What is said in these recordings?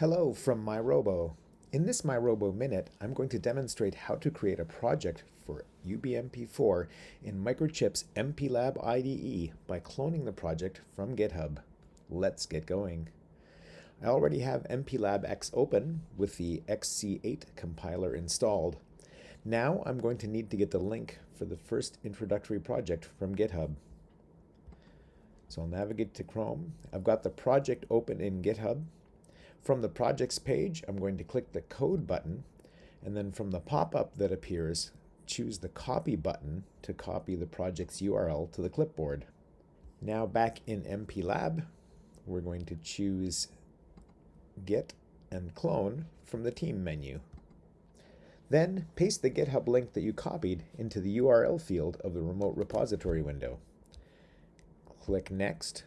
Hello from mirobo. In this mirobo Minute, I'm going to demonstrate how to create a project for UBMP4 in Microchip's MPLAB IDE by cloning the project from GitHub. Let's get going. I already have MPLAB X open with the XC8 compiler installed. Now I'm going to need to get the link for the first introductory project from GitHub. So I'll navigate to Chrome. I've got the project open in GitHub from the projects page, I'm going to click the code button, and then from the pop-up that appears, choose the copy button to copy the project's URL to the clipboard. Now back in MPLAB, we're going to choose Git and Clone from the Team menu. Then paste the GitHub link that you copied into the URL field of the remote repository window. Click Next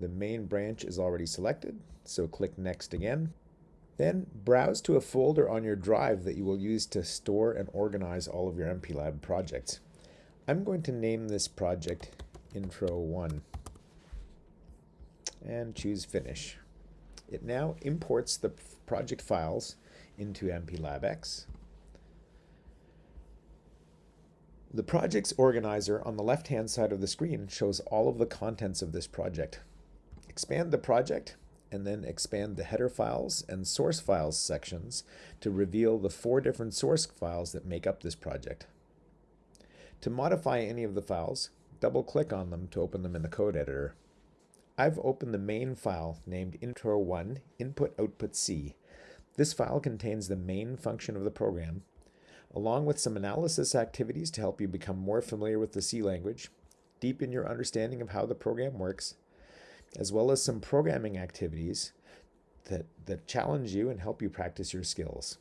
the main branch is already selected, so click Next again. Then browse to a folder on your drive that you will use to store and organize all of your MPLAB projects. I'm going to name this project Intro 1 and choose Finish. It now imports the project files into MPLAB-X. The project's organizer on the left-hand side of the screen shows all of the contents of this project. Expand the project and then expand the header files and source files sections to reveal the four different source files that make up this project. To modify any of the files, double-click on them to open them in the code editor. I've opened the main file named intro1 input output C. This file contains the main function of the program, along with some analysis activities to help you become more familiar with the C language, deepen your understanding of how the program works, as well as some programming activities that, that challenge you and help you practice your skills.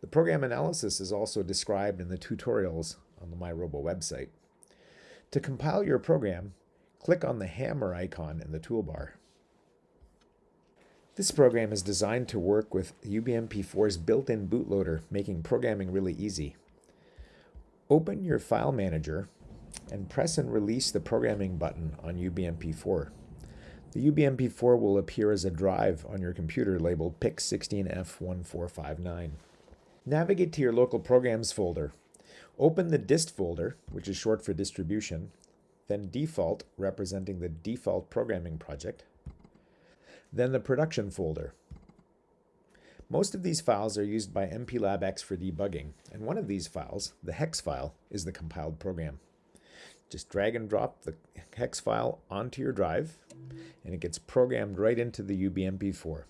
The program analysis is also described in the tutorials on the mirobo website. To compile your program, click on the hammer icon in the toolbar. This program is designed to work with UBMP4's built-in bootloader, making programming really easy. Open your file manager and press and release the programming button on UBMP4. The UBMP4 will appear as a drive on your computer labeled PIC16F1459. Navigate to your local programs folder. Open the dist folder, which is short for distribution, then default, representing the default programming project, then the production folder. Most of these files are used by MPLAB-X for debugging, and one of these files, the hex file, is the compiled program. Just drag and drop the hex file onto your drive and it gets programmed right into the UBMP4.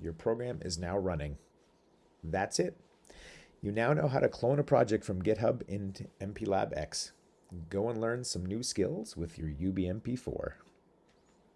Your program is now running. That's it. You now know how to clone a project from GitHub into MPLAB X. Go and learn some new skills with your UBMP4.